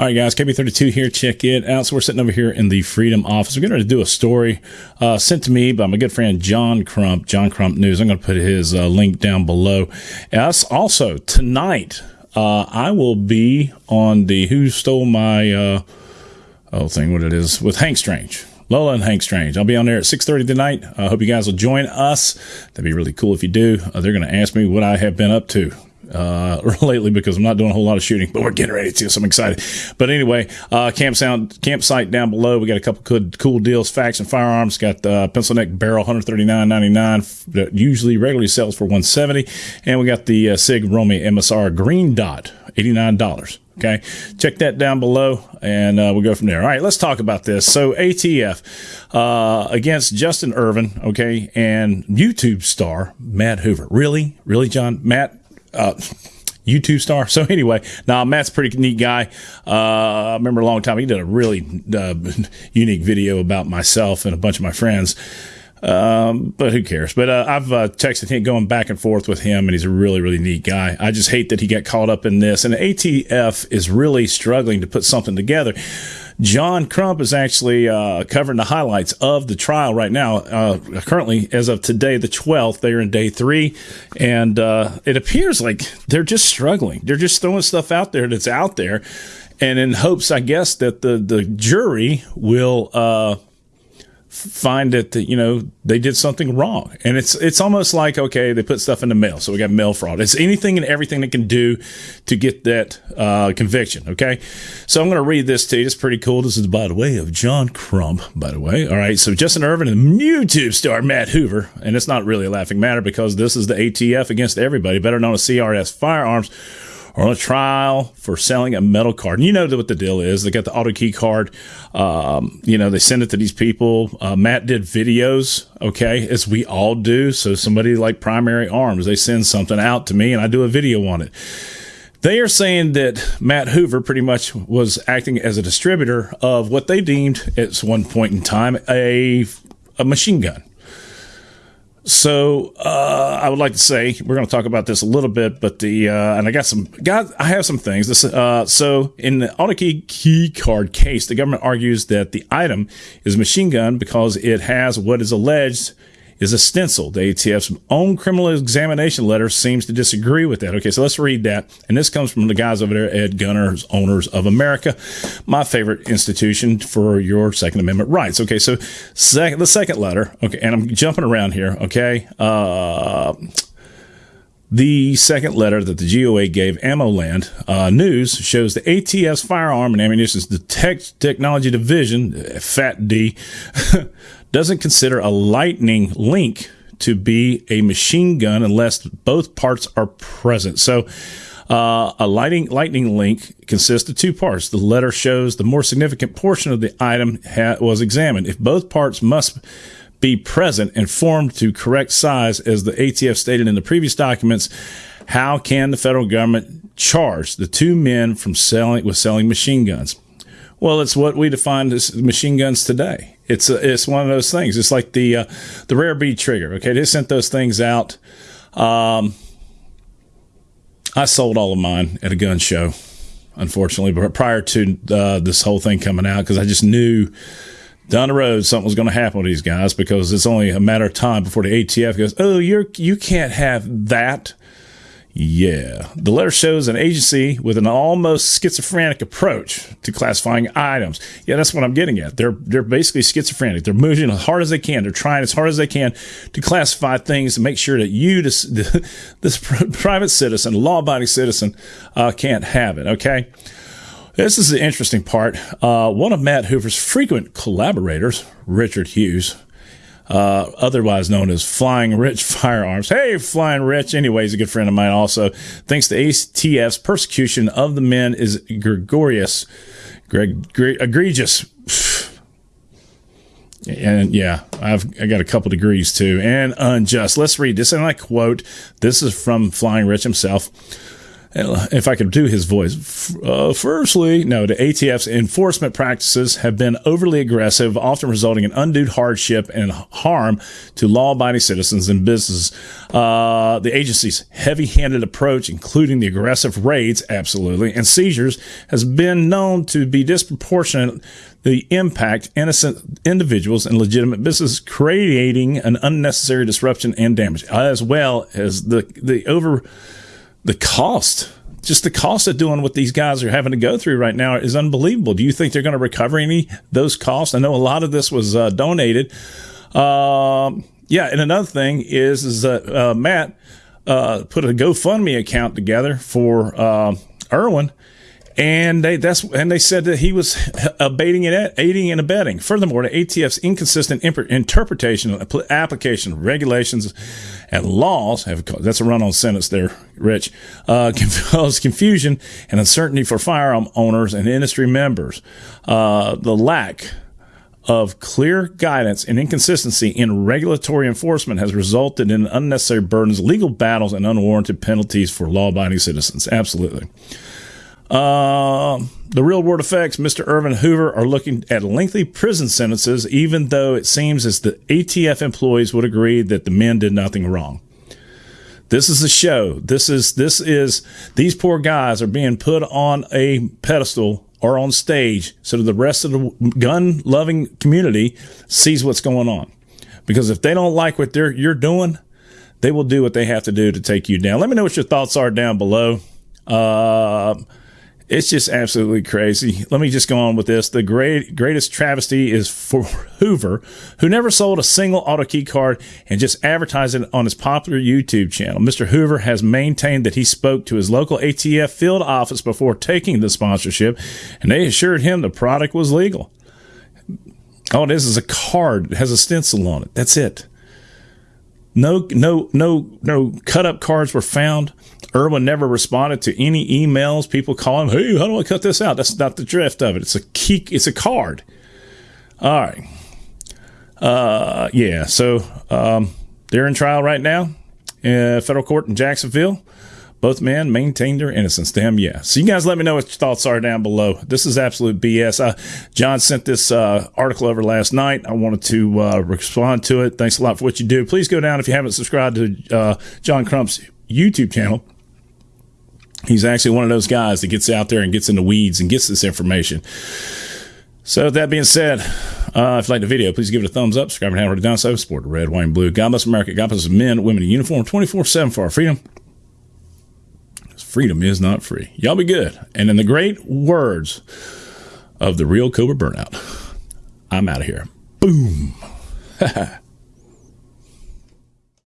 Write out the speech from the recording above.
All right, guys, KB32 here. Check it out. So we're sitting over here in the Freedom office. We're going to do a story uh, sent to me by my good friend John Crump, John Crump News. I'm going to put his uh, link down below. Us also tonight, uh, I will be on the Who Stole My uh, oh thing, what it is with Hank Strange. Lola and Hank Strange. I'll be on there at 6.30 tonight. I hope you guys will join us. That'd be really cool if you do. Uh, they're going to ask me what I have been up to uh, lately because I'm not doing a whole lot of shooting, but we're getting ready to, so I'm excited. But anyway, uh, campsite, campsite down below, we got a couple good, cool deals, facts and firearms. Got the uh, pencil neck barrel, 139.99 that usually regularly sells for 170, and we got the uh, Sig Romeo MSR green dot, $89. Okay, check that down below, and uh, we'll go from there. All right, let's talk about this. So ATF uh, against Justin Ervin, okay, and YouTube star Matt Hoover. Really, really, John, Matt uh, YouTube star. So anyway, now Matt's a pretty neat guy. Uh, I remember a long time he did a really uh, unique video about myself and a bunch of my friends. Um, but who cares? But uh, I've uh, texted him, going back and forth with him, and he's a really, really neat guy. I just hate that he got caught up in this, and ATF is really struggling to put something together. John Crump is actually uh, covering the highlights of the trial right now. Uh, currently, as of today, the 12th, they are in day three, and uh, it appears like they're just struggling. They're just throwing stuff out there that's out there, and in hopes, I guess, that the the jury will uh, find it that you know they did something wrong. And it's it's almost like okay they put stuff in the mail. So we got mail fraud. It's anything and everything they can do to get that uh, conviction. Okay. So i'm going to read this to you. It's pretty cool. This is by the way of john crump by the way. All right. So justin Ervin and youtube star matt hoover and it's not really a laughing matter because this is the atf against everybody better known as crs firearms are on a trial for selling a metal card. And you know what the deal is. They got the auto key card. Um, you know, they send it to these people. Uh, Matt did videos, okay, as we all do. So somebody like Primary Arms, they send something out to me and I do a video on it. They are saying that Matt Hoover pretty much was acting as a distributor of what they deemed at one point in time a, a machine gun. So uh, I would like to say we're going to talk about this a little bit, but the uh, and I got some got I have some things. This uh, so in the AutoKey key card case, the government argues that the item is a machine gun because it has what is alleged is a stencil. The ATF's own criminal examination letter seems to disagree with that. Okay, so let's read that. And this comes from the guys over there at Gunners Owners of America, my favorite institution for your Second Amendment rights. Okay, so sec- the second letter, okay, and I'm jumping around here, okay. Uh, the second letter that the GOA gave AmmoLand uh, News shows the ATF's Firearm and Ammunition Detect- Technology Division, FAT D, doesn't consider a lightning link to be a machine gun unless both parts are present. So, uh, a lighting, lightning link consists of two parts. The letter shows the more significant portion of the item ha- was examined. If both parts must be present and formed to correct size, as the ATF stated in the previous documents, how can the federal government charge the two men from selling with selling machine guns? Well, it's what we define as machine guns today. It's a, it's one of those things. It's like the uh, the rare breed trigger. Okay, they sent those things out. Um, I sold all of mine at a gun show, unfortunately, but prior to uh, this whole thing coming out, because I just knew down the road something was going to happen with these guys because it's only a matter of time before the ATF goes, "Oh, you're you can't have that." Yeah. The letter shows an agency with an almost schizophrenic approach to classifying items. Yeah, that's what I'm getting at. They're they're basically schizophrenic. They're moving as hard as they can. They're trying as hard as they can to classify things to make sure that you, this, this private citizen, law-abiding citizen, uh, can't have it. Okay. This is the interesting part. Uh, one of Matt Hoover's frequent collaborators, Richard Hughes, uh, otherwise known as Flying Rich Firearms. Hey, Flying Rich. Anyway, he's a good friend of mine also. Thanks to ATF's persecution of the men is gregarious, Greg, egregious. And yeah, I've I got a couple degrees too, and unjust. Let's read this, and I quote: "This is from Flying Rich himself." If I could do his voice, uh, firstly, no, the ATF's enforcement practices have been overly aggressive, often resulting in undue hardship and harm to law abiding citizens and businesses. Uh, the agency's heavy handed approach, including the aggressive raids, absolutely, and seizures, has been known to be disproportionate the impact innocent individuals and legitimate businesses, creating an unnecessary disruption and damage, as well as the the over the cost just the cost of doing what these guys are having to go through right now is unbelievable. Do you think they're going to recover any those costs? I know a lot of this was uh, donated. Um, yeah, and another thing is is that uh, Matt uh, put a GoFundMe account together for uh, Irwin and they that's and they said that he was abating and aiding and abetting. Furthermore, the ATF's inconsistent imp- interpretation, application of regulations and laws have that's a run-on sentence there, Rich, uh, caused confusion and uncertainty for firearm owners and industry members. Uh, the lack of clear guidance and inconsistency in regulatory enforcement has resulted in unnecessary burdens, legal battles, and unwarranted penalties for law-abiding citizens. Absolutely. Uh, the real world effects, Mr. Ervin Hoover, are looking at lengthy prison sentences, even though it seems as the ATF employees would agree that the men did nothing wrong. This is a show. This is this is these poor guys are being put on a pedestal or on stage so that the rest of the gun loving community sees what's going on. Because if they don't like what they're you're doing, they will do what they have to do to take you down. Let me know what your thoughts are down below. Uh, it's just absolutely crazy. Let me just go on with this. The great greatest travesty is for Hoover, who never sold a single auto key card and just advertised it on his popular YouTube channel. Mr. Hoover has maintained that he spoke to his local ATF field office before taking the sponsorship, and they assured him the product was legal. Oh, All it is is a card. It has a stencil on it. That's it. No, no, no, no cut up cards were found. Irwin never responded to any emails. People call him, "Hey, how do I cut this out?" That's not the drift of it. It's a key. It's a card. All right. Uh, yeah. So um, they're in trial right now, in federal court in Jacksonville. Both men maintained their innocence. Damn, yeah. So you guys let me know what your thoughts are down below. This is absolute BS. Uh, John sent this uh, article over last night. I wanted to uh, respond to it. Thanks a lot for what you do. Please go down if you haven't subscribed to uh, John Crump's YouTube channel. He's actually one of those guys that gets out there and gets in the weeds and gets this information. So that being said, uh, if you like the video, please give it a thumbs up. Subscribe and have it down so support red, white, and blue. God bless America. God bless men, women in uniform, 24-7 for our freedom freedom is not free. Y'all be good. And in the great words of the real Cobra Burnout, I'm out of here. Boom.